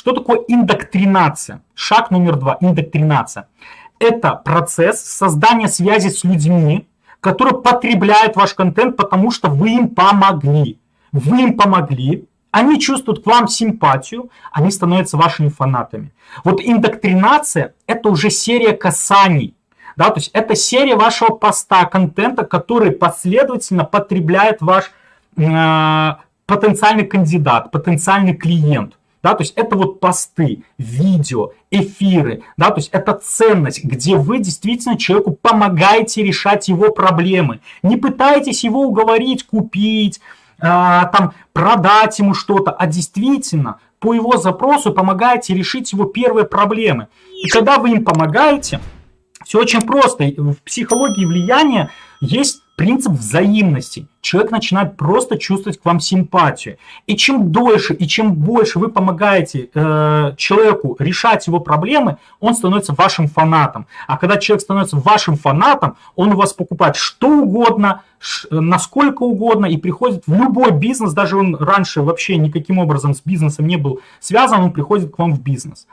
Что такое индоктринация? Шаг номер два – индоктринация. Это процесс создания связи с людьми, которые потребляют ваш контент, потому что вы им помогли. Вы им помогли, они чувствуют к вам симпатию, они становятся вашими фанатами. Вот индоктринация – это уже серия касаний. Да, то есть это серия вашего поста, контента, который последовательно потребляет ваш э, потенциальный кандидат, потенциальный клиент. Да, то есть это вот посты, видео, эфиры, да, то есть это ценность, где вы действительно человеку помогаете решать его проблемы. Не пытаетесь его уговорить, купить, а, там, продать ему что-то, а действительно по его запросу помогаете решить его первые проблемы. И когда вы им помогаете, все очень просто. В психологии влияния есть принцип взаимности. Человек начинает просто чувствовать к вам симпатию. И чем дольше и чем больше вы помогаете э, человеку решать его проблемы, он становится вашим фанатом. А когда человек становится вашим фанатом, он у вас покупает что угодно, насколько угодно и приходит в любой бизнес, даже он раньше вообще никаким образом с бизнесом не был связан, он приходит к вам в бизнес.